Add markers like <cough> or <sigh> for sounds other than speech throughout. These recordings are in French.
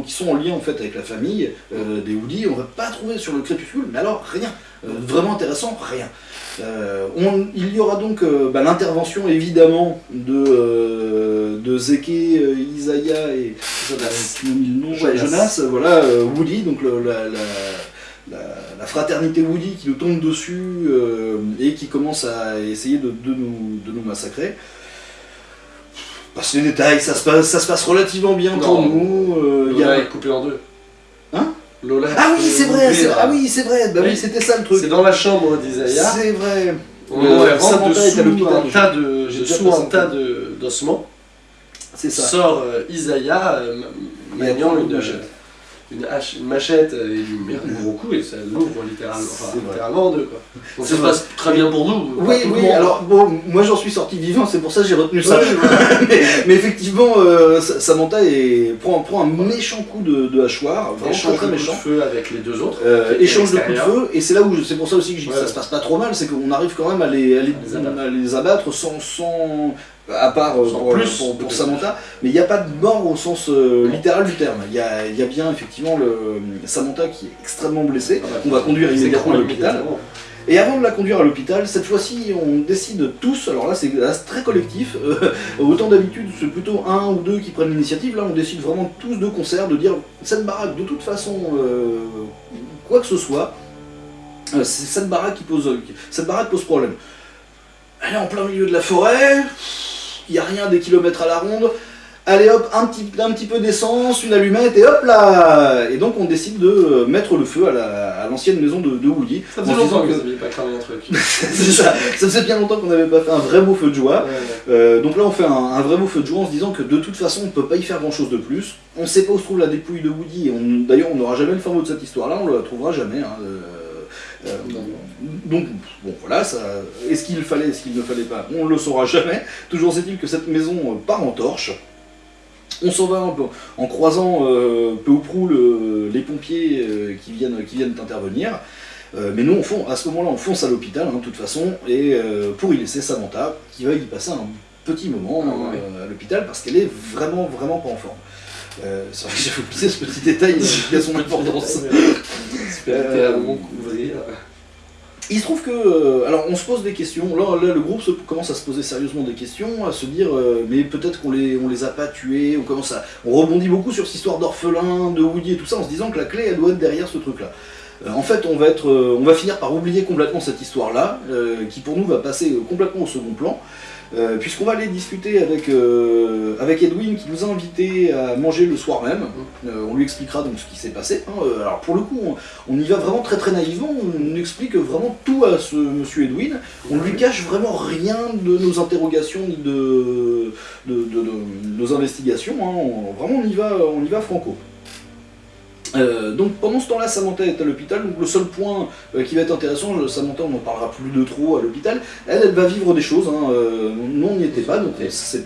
qui sont en lien en fait avec la famille euh, des Woody. On va pas trouver sur le crépuscule, mais alors rien. Euh, vraiment intéressant, rien. Euh, on- il y aura donc bah, l'intervention évidemment de, de Zeke, Isaiah et Jonas. nom, Jonas. Jonas, voilà, Woody, donc le- la, la- la- la fraternité Woody qui nous tombe dessus et qui commence à essayer de, de nous, de nous massacrer. Passe les détails, ça se passe, ça se passe relativement bien pour nous. euh, il y Lola a- est coupée en deux. Hein? Lola Ah oui, est c'est vrai, c'est- ah oui, c'est vrai, bah oui, Oui. c'était ça le truc. C'est dans la chambre d'Isaiah. C'est vrai. Dessous l'hôpital. un tas de, sous un tas d'ossements. C'est ça. Sort euh, Isaiah euh, a maniant une machette. Une hache, une machette et met un gros coup et ça l'ouvre littéralement, enfin, littéralement en deux. Quoi. Donc ça se passe très bien pour nous. Oui, oui, monde. alors bon, moi j'en suis sorti vivant, c'est pour ça que j'ai retenu ça. <laughs> Mais, mais effectivement, euh, Sa- Samantha est- prend, prend un méchant coup de, de hachoir, vraiment Échange très coups de méchant. feu avec les deux autres. Euh, échange de coups de feu, et c'est là où c'est pour ça aussi que je dis que ça se passe pas trop mal, c'est qu'on arrive quand même à les, à les, À les abattre. à les abattre sans, sans à part euh, pour, plus pour, Samantha, mais il n'y a pas de mort au sens euh, littéral du terme. Il y a, il y a bien effectivement le Samantha qui est extrêmement blessée, Ah bah, qu'on va conduire immédiatement à l'hôpital. Et avant de la conduire à l'hôpital, cette fois-ci, on décide tous, alors là c'est très collectif, euh, <laughs> autant d'habitude c'est plutôt un ou deux qui prennent l'initiative, là on décide vraiment tous de concert de dire cette baraque de toute façon, euh, quoi que ce soit, euh, c'est cette baraque qui pose, cette baraque pose problème. Elle est en plein milieu de la forêt, il n'y a rien des kilomètres à la ronde, allez hop, un petit, un petit peu d'essence, une allumette et hop là Et donc on décide de euh, mettre le feu à la- à l'ancienne maison de, de Woody. Ça faisait longtemps que que- vous n'aviez pas cramé un truc. <laughs> c'est ça. Ça faisait bien longtemps qu'on n'avait pas fait un vrai beau feu de joie. Ouais. Euh, donc là, on fait un, un vrai beau feu de joie en se disant que de toute façon, on ne peut pas y faire grand chose de plus. On ne sait pas où se trouve la dépouille de Woody. et D'ailleurs, on n'aura jamais le fin mot de cette histoire-là. On ne la trouvera jamais. hein. Euh, euh, donc, bon, voilà. ça- Est-ce qu'il fallait, est-ce qu'il ne fallait pas? On ne le saura jamais. Toujours est-il que cette maison euh, part en torche. On s'en va un peu en croisant euh, peu ou prou le- les pompiers euh, qui, viennent, qui viennent intervenir. Mais nous, on fon- à ce moment-là, on fonce à l'hôpital, hein, de toute façon, et pour y laisser Samantha, qui va y passer un petit moment Ah ouais. à l'hôpital, parce qu'elle est vraiment, vraiment pas en forme. Euh, c'est vrai que j'avais oublié ce petit détail qui a son <laughs> importance. Euh, couvrir. Il se trouve que, euh, alors on se pose des questions, là, là, le groupe se- commence à se poser sérieusement des questions, à se dire, euh, mais peut-être qu'on les, on les a pas tués, on commence à, on rebondit beaucoup sur cette histoire d'orphelin, de Woody et tout ça, en se disant que la clé, elle doit être derrière ce truc-là. Euh, en fait, on va, être, euh, on va finir par oublier complètement cette histoire-là, euh, qui pour nous va passer euh, complètement au second plan, euh, puisqu'on va aller discuter avec, euh, avec Edwin, qui nous a invités à manger le soir même. Euh, on lui expliquera donc ce qui s'est passé. hein. Alors pour le coup, on, y va vraiment très très naïvement, on explique vraiment tout à ce monsieur Edwin. On lui cache vraiment rien de nos interrogations ni de, de, nos investigations. hein. Vraiment, va, on y va franco. Euh, donc pendant ce temps-là, Samantha est à l'hôpital. Donc le seul point euh, qui va être intéressant, je- Samantha, on n'en parlera plus de trop à l'hôpital. Elle, elle va vivre des choses. hein. Euh, nous, on n'y était pas, donc c'est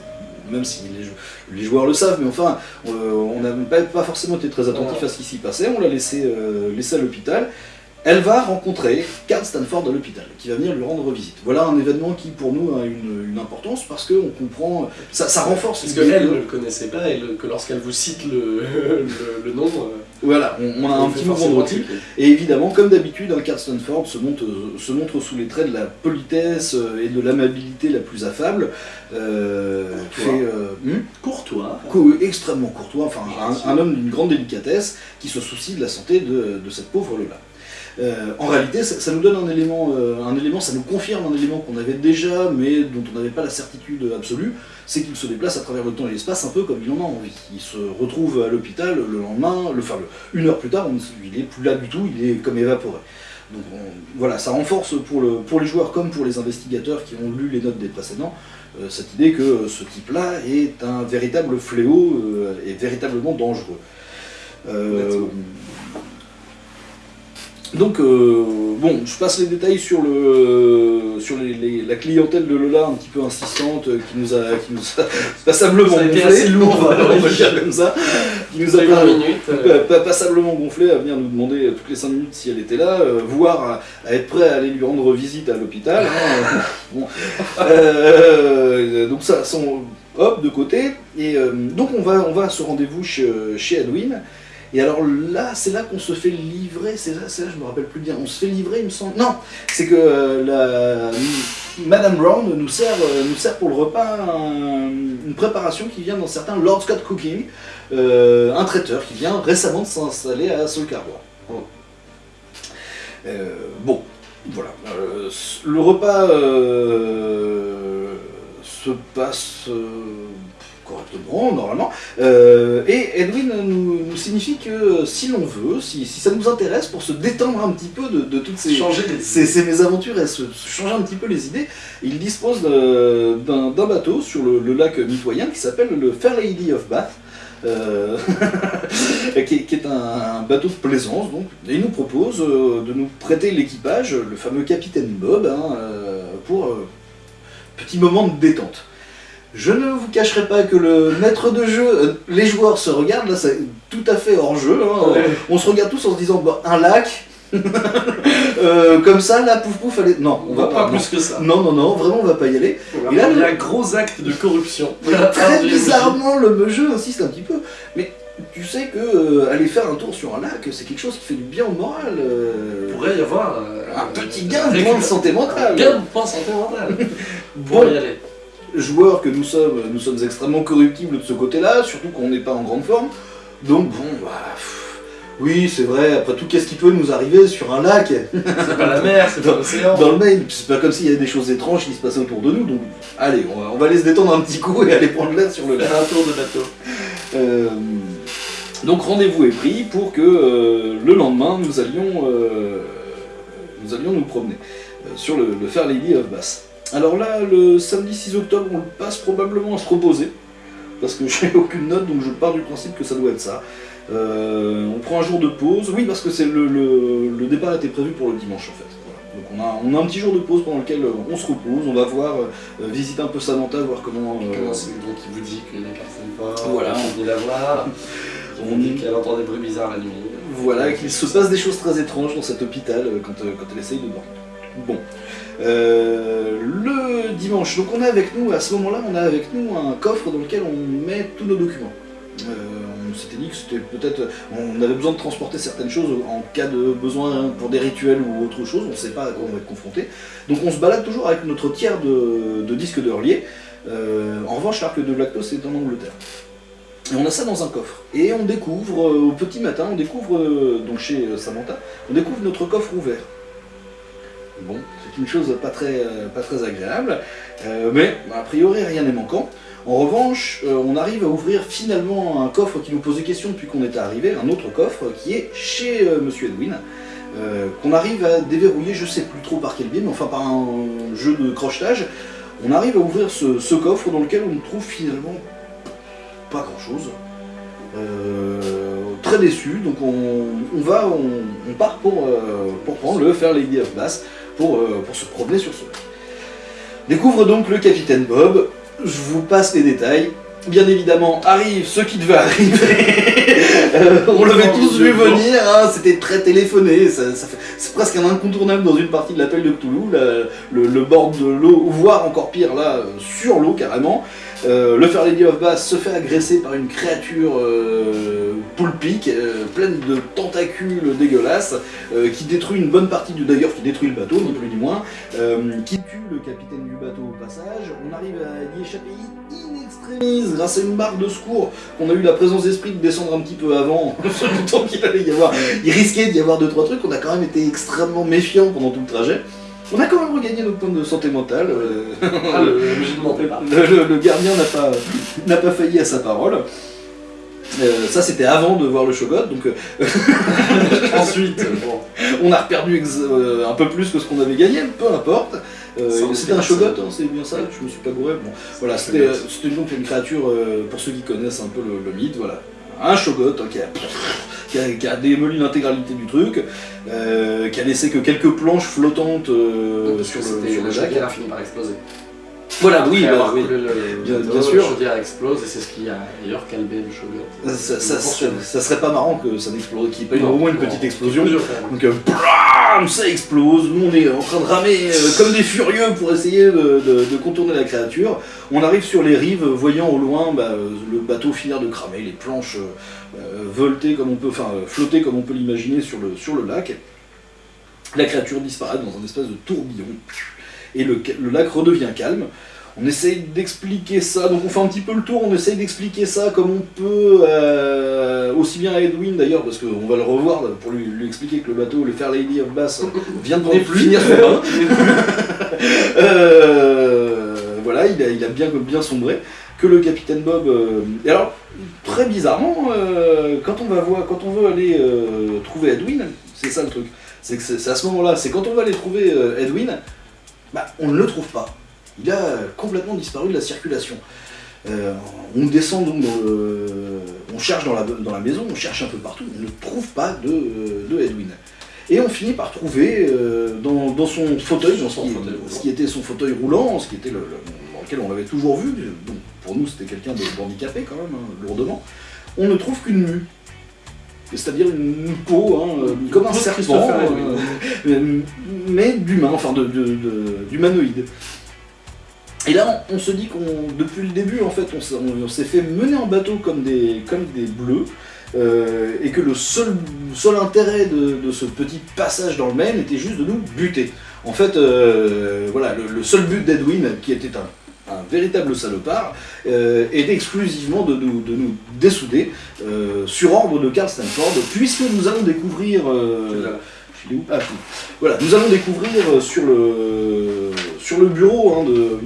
même si les, jou- les joueurs le savent, mais enfin, euh, on n'a pas, pas forcément été très attentif à ce qui s'y passait. On l'a laissé, euh, laissé à l'hôpital. Elle va rencontrer Carl Stanford à l'hôpital, qui va venir lui rendre visite. Voilà un événement qui pour nous a une, une importance parce qu'on comprend, ça, ça renforce Parce qu'elle que- ne le connaissait pas et le- que lorsqu'elle vous cite le, <laughs> le, le nom, euh, Voilà, on, on a un petit mouvement de. Et évidemment, comme d'habitude, un se montre, euh, se montre sous les traits de la politesse euh, et de l'amabilité la plus affable. Euh, Courtois. fait, euh, hmm Courtois. Co- extrêmement courtois, enfin un, un homme d'une grande délicatesse qui se soucie de la santé de, de cette pauvre Lola. Euh, en réalité, ça, nous donne un élément, euh, un élément, ça nous confirme un élément qu'on avait déjà, mais dont on n'avait pas la certitude absolue, c'est qu'il se déplace à travers le temps et l'espace un peu comme il en a envie. Il se retrouve à l'hôpital le lendemain, le, enfin, une heure plus tard, il est plus là du tout, il est comme évaporé. Donc on- voilà, ça renforce pour, le, pour les joueurs comme pour les investigateurs qui ont lu les notes des précédents, euh, cette idée que ce type-là est un véritable fléau et véritablement dangereux. Euh, donc, euh, bon, je passe les détails sur, le, sur les- les- la clientèle de Lola un petit peu insistante euh, qui nous a, qui nous a <laughs> passablement gonflé, assez lourd, <laughs> on va dire comme ça, qui nous a 20 pas- minutes. euh, pas- pas- passablement gonflé à venir nous demander toutes les 5 minutes si elle était là, euh, voire à, à être prêt à aller lui rendre visite à l'hôpital. hein. <laughs> Bon. Euh, donc ça, son hop de côté. Et euh, donc on va, on va à ce rendez-vous chez, chez Edwin. Et alors là, c'est là qu'on se fait livrer, c'est là, là, je me rappelle plus bien, on se fait livrer, il me semble. Non, c'est que euh, la, Madame Brown nous sert, euh, nous sert pour le repas un- une préparation qui vient dans certains Lord Scott Cooking, euh, un traiteur qui vient récemment de s'installer à Solcarbois. Bon, voilà. Le repas se passe correctement, normalement. Euh, et Edwin nous, nous signifie que euh, si l'on veut, si, si ça nous intéresse, pour se détendre un petit peu de, de toutes ces, Changer les ces, ces mésaventures et se, se changer un petit peu les idées, il dispose d'un bateau sur le, le lac mitoyen qui s'appelle le Fair Lady of Bath. euh, <laughs> qui, est, qui est un, un bateau de plaisance donc, et il nous propose de nous prêter l'équipage, le fameux capitaine Bob, hein, pour euh, petit moment de détente. Je ne vous cacherai pas que le maître de jeu, euh, les joueurs se regardent, là c'est tout à fait hors jeu, hein, Ouais. on se regarde tous en se disant bah, un lac, <laughs> euh, comme ça, là, pouf pouf, allez. Non, On va pas plus que ça. Non, non, non, vraiment, on va pas y aller. On va Et là, faire le- un gros acte de corruption. <laughs> Très Ah, bizarrement, le jeu insiste un petit peu. Mais tu sais que euh, aller faire un tour sur un lac, c'est quelque chose qui fait du bien au moral. euh, Il pourrait y avoir un petit gain de santé Un mentale. gain de santé mentale. Bon, <laughs> Pour y aller. Joueurs que nous sommes, nous sommes extrêmement corruptibles de ce côté-là, surtout qu'on n'est pas en grande forme. Donc bon, bah, pff, oui, c'est vrai. Après tout, qu'est-ce qui peut nous arriver sur un lac? C'est pas la mer, c'est pas l'océan. dans le Puis C'est pas comme s'il y avait des choses étranges qui se passaient autour de nous. Donc, allez, on va, on va aller se détendre un petit coup et aller prendre l'air sur le lac. Un tour de bateau. Euh, donc rendez-vous est pris pour que euh, le lendemain nous allions, euh, nous allions nous promener euh, sur le, le Fair Lady of Bass. Alors là, le samedi 6 octobre, on le passe probablement à se reposer, parce que <laughs> j'ai aucune note, donc je pars du principe que ça doit être ça. Euh, on prend un jour de pause, oui, parce que c'est le, le- le départ était prévu pour le dimanche en fait. Voilà. Donc on a, on a un petit jour de pause pendant lequel euh, on se repose, on va voir, euh, visiter un peu Samantha, voir comment... euh, Comment c'est donc il vous dit qu'il personne pas Voilà. on vient la voir. <laughs> On dit qu'elle entend des bruits bizarres la nuit. Voilà, qu'il se passe des choses très étranges dans cet hôpital euh, quand, euh, quand elle essaye de dormir. Bon. Euh, le dimanche, donc on a avec nous, à ce moment-là, on a avec nous un coffre dans lequel on met tous nos documents. Euh, on s'était dit que c'était peut-être. On avait besoin de transporter certaines choses en cas de besoin pour des rituels ou autre chose, on ne sait pas à quoi on va être confronté. Donc on se balade toujours avec notre tiers de, disques de relier. Euh, en revanche, l'arc de lactose est en Angleterre. Et on a ça dans un coffre. Et on découvre, euh, au petit matin, on découvre, euh, donc chez Samantha, on découvre notre coffre ouvert. Bon, c'est une chose pas très, euh, pas très agréable, euh, mais a priori rien n'est manquant. En revanche, euh, on arrive à ouvrir finalement un coffre qui nous posait question depuis qu'on était arrivé, un autre coffre qui est chez Monsieur Edwin, qu'on arrive à déverrouiller, je sais plus trop par quel biais, mais enfin par un jeu de crochetage, on arrive à ouvrir ce, coffre dans lequel on trouve finalement pas grand chose. très déçu, donc on, va, on, part pour, pour prendre le Fair Lady of Bass pour, euh, pour se promener sur ce lac. Découvre donc le capitaine Bob, je vous passe les détails. Bien évidemment, arrive ce qui devait arriver. <laughs> Euh, on l'avait tous vu venir, hein, c'était très téléphoné, ça- ça fait- c'est presque un incontournable dans une partie de l'appel de Cthulhu, le, le bord de l'eau, voire encore pire là, sur l'eau carrément. Euh, le Fair Lady of Bass se fait agresser par une créature euh, poulpique, pleine de tentacules dégueulasses, euh, qui détruit une bonne partie du d'ailleurs qui détruit le bateau, ni plus ni moins, euh, qui tue le capitaine du bateau au passage. On arrive à y échapper in extremis grâce à une barre de secours qu'on a eu la présence d'esprit de descendre un petit peu avant, <laughs> se doutant qu'il allait y avoir, il risquait d'y avoir deux trois trucs. On a quand même été extrêmement méfiants pendant tout le trajet. On a quand même regagné notre point de santé mentale. euh, Ah, le le, <laughs> le- le gardien n'a pas, n'a pas failli à sa parole. Euh, ça c'était avant de voir le Shogot, donc euh, <laughs> Ensuite, bon, on a perdu euh, un peu plus que ce qu'on avait gagné, peu importe. Euh, c'était un Shogot, hein, c'est bien ça, je me suis pas gouré. Bon, voilà, c'était donc une créature, pour ceux qui connaissent un peu le, le mythe, voilà. Un Shogot hein, qui, a, <laughs> qui, a, qui a démoli l'intégralité du truc, euh, qui a laissé que quelques planches flottantes euh, sur le, sur le lac. chaudière a fini par exploser. Voilà, oui, bah, oui. le Bien- sûr. Chaudière explose et c'est ce qui a d'ailleurs calmé le Shogun. Ça, ça- serait pas marrant que ça n'explose, qu'il n'y ait pas eu au moins une petite explosion. Donc, euh, ça explose. Nous, on est en train de ramer euh, comme des furieux pour essayer de, de- de contourner la créature. On arrive sur les rives, voyant au loin bah, euh, le bateau finir de cramer, les planches euh, euh, volter comme on peut, enfin euh, flotter comme on peut l'imaginer sur le, sur le lac. La créature disparaît dans un espèce de tourbillon et le, lac redevient calme. On essaye d'expliquer ça, donc on fait un petit peu le tour, on essaye d'expliquer ça comme on peut, euh, aussi bien à Edwin d'ailleurs, parce qu'on va le revoir pour lui, lui expliquer que le bateau, le Fair Lady of Bass, vient de plus. finir son bain. <laughs> Euh, voilà, il a, il a bien, bien sombré. Que le capitaine Bob. euh, Et alors, très bizarrement, euh, quand on va voir, quand on veut aller euh, trouver Edwin, c'est ça le truc. C'est que c'est à ce moment-là, c'est quand on va aller trouver euh, Edwin, bah, on ne le trouve pas. Il a complètement disparu de la circulation. Euh, on descend donc On cherche dans la, dans la maison, on cherche un peu partout, on ne trouve pas de, de Edwin. Et on finit par trouver euh, dans, dans son fauteuil, dans ce qui, ce était son fauteuil roulant, ce qui était le, le- dans lequel on l'avait toujours vu, pour nous c'était quelqu'un de handicapé quand même, hein, lourdement, on ne trouve qu'une mue. C'est-à-dire une peau, hein, euh, comme un serpent, euh, mais d'humain, enfin de, de- de- d'humanoïde. Et là, on, on se dit qu'on, depuis le début, en fait, on, s'est- fait mener en bateau comme des, comme des bleus, euh, et que le seul, seul intérêt de, de ce petit passage dans le Maine était juste de nous buter. En fait, euh, voilà, le, le seul but d'Edwin, qui était un, un véritable salopard, euh, était exclusivement de nous, de nous dessouder euh, sur ordre de Karl Stanford, puisque nous allons découvrir. euh, Ah. Voilà, nous allons découvrir euh, sur le, sur le bureau, hein, de,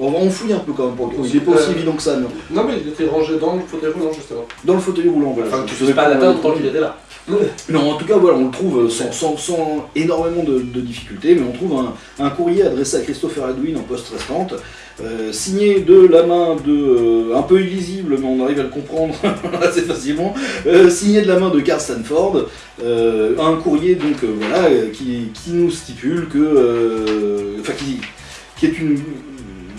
on va en fouiller un peu quand même pour coup. Il n'est pas aussi évident que ça, mais Non, mais il était rangé dans le fauteuil roulant, justement. dans le fauteuil roulant. Voilà. Enfin, tu faisais pas dans- tant qu'il était là. Mais en tout cas, voilà, on le trouve sans, sans- sans énormément de, difficultés, mais on trouve un, courrier adressé à Christopher Edwin en poste restante, euh, signé de la main de, euh, un peu illisible, mais on arrive à le comprendre <laughs> assez facilement, euh, signé de la main de Carl Stanford, euh, un courrier donc euh, voilà euh, qui, nous stipule que, euh, enfin qui, qui est une,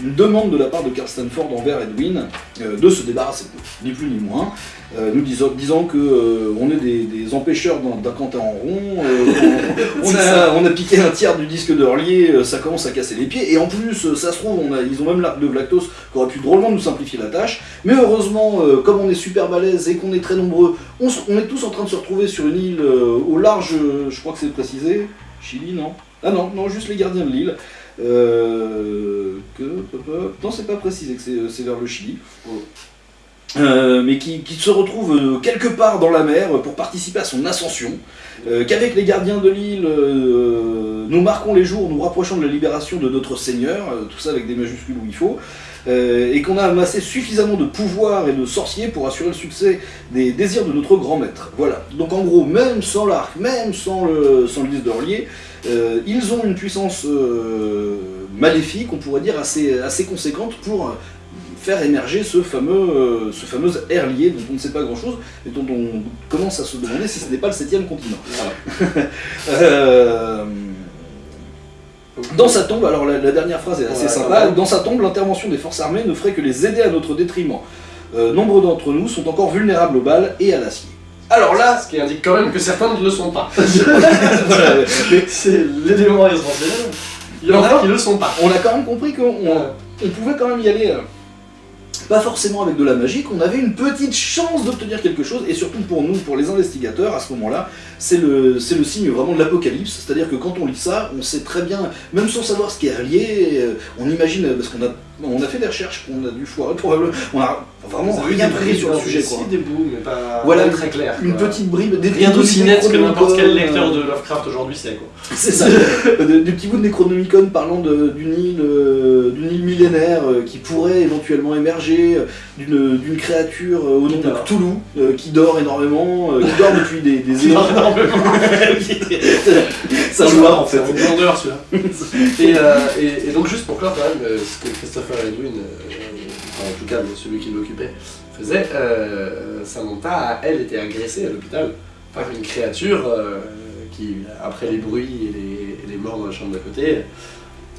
une demande de la part de Carl Stanford envers Edwin euh, de se débarrasser. De ni plus ni moins. Euh, nous disant, disant que euh, on est des, des empêcheurs d'un canter en rond, on, <laughs> on a, on a piqué un tiers du disque euh, ça commence à casser les pieds, et en plus, ça se trouve, on a, ils ont même l'arc de Vlactos qui aurait pu drôlement nous simplifier la tâche, mais heureusement, comme on est super balèze et qu'on est très nombreux, on, on est tous en train de se retrouver sur une île au large, je crois que c'est précisé, Chili, non? Ah non, non, juste les gardiens de l'île. Euh, que, non, c'est pas précisé que c'est c'est vers le Chili. Euh, mais qui, qui se retrouve euh, quelque part dans la mer pour participer à son ascension, euh, qu'avec les gardiens de l'île, euh, nous marquons les jours, nous rapprochons de la libération de notre Seigneur, euh, tout ça avec des majuscules où il faut, euh, et qu'on a amassé suffisamment de pouvoir et de sorciers pour assurer le succès des désirs de notre grand maître. Voilà. Donc en gros, même sans l'arc, même sans le, sans le euh, ils ont une puissance euh, maléfique, on pourrait dire assez, assez conséquente pour faire émerger ce fameux, euh, ce fameux air lié dont on ne sait pas grand chose et dont on commence à se demander si ce n'est pas le septième continent. Voilà. <laughs> Euh, dans sa tombe, alors la, la dernière phrase est assez Ouais, sympa, dans sa tombe, l'intervention des forces armées ne ferait que les aider à notre détriment. Nombre d'entre nous sont encore vulnérables aux balles et à l'acier. Alors là, Ce qui indique quand même que certains ne le sont pas. <laughs> C'est l'élément essentiel. Il y en a qui ne le sont pas. on a quand même compris qu'on on- on pouvait quand même y aller, euh, pas forcément avec de la magie, qu'on avait une petite chance d'obtenir quelque chose, et surtout pour nous, pour les investigateurs, à ce moment-là, c'est le, le signe vraiment de l'apocalypse, c'est-à-dire que quand on lit ça, on sait très bien, même sans savoir ce qui est relié, euh, on imagine, euh, parce qu'on a, on a fait des recherches qu'on a dû foirer <laughs> probablement, on a vraiment Vous rien pris sur le sujet, quoi. des bouts, mais pas Voilà, pas très clair. Une quoi. petite bribe, des Rien petits bouts d'aussi net que n'importe quel Necronomicon, lecteur euh, de Lovecraft aujourd'hui sait quoi. <laughs> C'est ça, Euh, de- des petits bouts de Necronomicon parlant de- d'une île, euh, d'une île millénaire euh, qui pourrait éventuellement émerger, euh, d'une d'une créature euh, au nom de. Cthulhu, euh, qui dort énormément, euh, qui dort depuis des, des <laughs> énormément. Ça se voit en fait. C'est un grandeur celui-là. et, euh, et, et donc juste pour clore quand même euh, ce que Edwin, euh, en tout cas celui qui l'occupait, faisait, euh, Samantha a elle été agressée à l'hôpital par une créature euh, qui, après les bruits et les, morts dans la chambre d'à côté,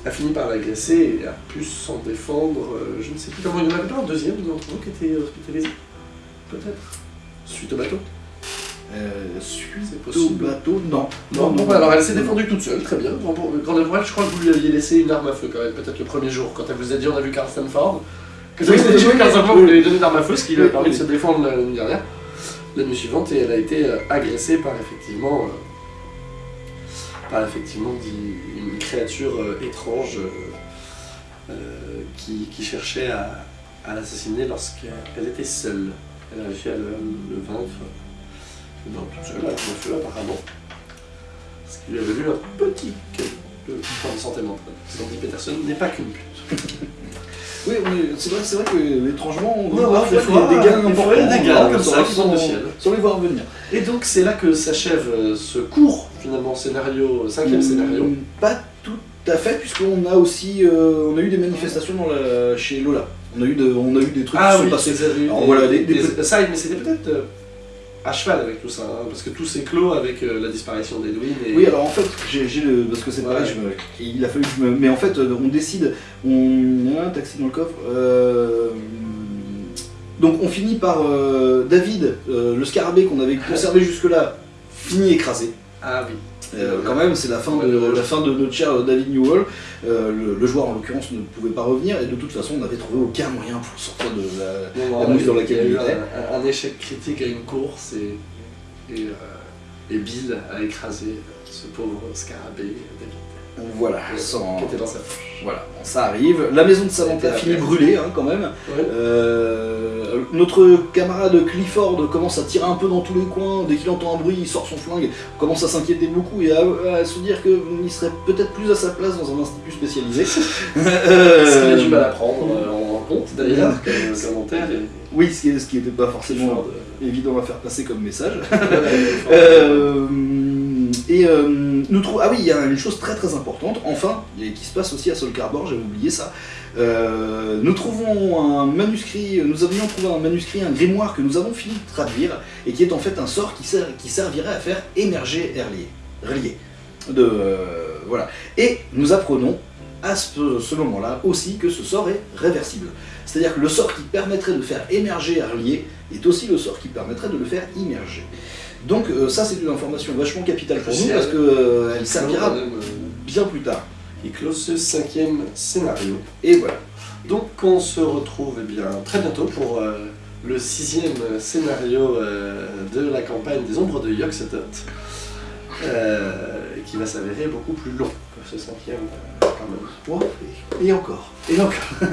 a fini par l'agresser et a pu s'en défendre. je ne sais plus comment il y en avait pas un deuxième d'entre qui était hospitalisé Peut-être Suite au bateau Euh, suite C'est au possible. bateau, non. Non, bon, alors elle s'est défendue toute seule, très bien. Grande Amourelle, je crois que vous lui aviez laissé une arme à feu quand même, peut-être le premier jour, quand elle vous a dit on a vu Carl Stanford. Que vous Oui, avez dit oui, Carl Stanford, vous lui avez donné une arme à feu, ce qui lui a permis de se défendre la nuit dernière, la nuit suivante, et elle a été euh, agressée par effectivement, euh, par effectivement une créature euh, étrange qui, qui cherchait à, à l'assassiner lorsqu'elle était seule. Elle a réussi à le, le vaincre dans toute seule, avec le feu apparemment. Parce qu'il avait vu un petit de point de santé mentale. Sandy Peterson n'est pas qu'une pute. Oui, c'est vrai, vrai que étrangement, on voit des fois, des dégâts des des comme ça qui du sans- ciel. Sans les voir venir. Et donc c'est là que s'achève euh, ce court, finalement, scénario, cinquième scénario. Hum, Pas tout à fait, puisqu'on a aussi euh, on a eu des manifestations dans la, chez Lola. On a eu, de, on a eu des trucs qui sont passés. eu Alors des, voilà, des- des- des des- ça, mais c'était peut-être euh, à cheval avec tout ça, hein, parce que tout s'éclot avec euh, la disparition d'Edwin. Et... Oui, alors en fait, j'ai le. Parce que c'est pareil, Ouais. je me- il a fallu que je me. Mais en fait, euh, on décide. On... A un taxi dans le coffre. euh, Donc on finit par. euh, David, le scarabée qu'on avait conservé jusque-là, finit écrasé. Ah oui. Euh, quand même, c'est la fin de la fin de notre cher David Newell. Euh, le, le joueur en l'occurrence ne pouvait pas revenir et de toute façon on n'avait trouvé aucun moyen pour sortir de la. A- mousse dans laquelle il était. un, un échec critique à une course et, et, euh, et Bill a écrasé ce pauvre scarabée David, Voilà, sans- qui était dans sa poche. voilà, ça arrive. La maison de Samantha C'était finit la brûlée hein, quand même. Ouais. Euh, notre camarade Clifford commence à tirer un peu dans tous les coins. Dès qu'il entend un bruit, il sort son flingue, commence à s'inquiéter beaucoup et à, à se dire qu'il serait peut-être plus à sa place dans un institut spécialisé. <laughs> Ce qu'il a Euh, du mal à prendre euh, en compte d'ailleurs, <laughs> comme commentaire. Et, Oui, ce qui n'était pas forcément Clifford, évident à faire passer comme message. <laughs> euh, Euh, et euh, nous trouvons. Ah oui, il y a une chose très très importante, enfin, et qui se passe aussi à Solcarbor, j'avais oublié ça. Euh, nous trouvons un manuscrit, nous avions trouvé un manuscrit, un grimoire que nous avons fini de traduire, et qui est en fait un sort qui, ser- qui servirait à faire émerger Erlier. De, euh, voilà. Et nous apprenons à ce, moment-là aussi que ce sort est réversible. C'est-à-dire que le sort qui permettrait de faire émerger Erlier est aussi le sort qui permettrait de le faire immerger. Donc euh, ça c'est une information vachement capitale pour nous parce qu'elle servira quand même, euh, bien plus tard. qui close ce cinquième scénario. Et voilà. Donc on se retrouve eh bien, très bientôt pour euh, le sixième scénario euh, de la campagne des ombres de Yoxotot, euh, qui va s'avérer beaucoup plus long que ce cinquième euh, quand même. Oh, et, et encore. Et encore <laughs>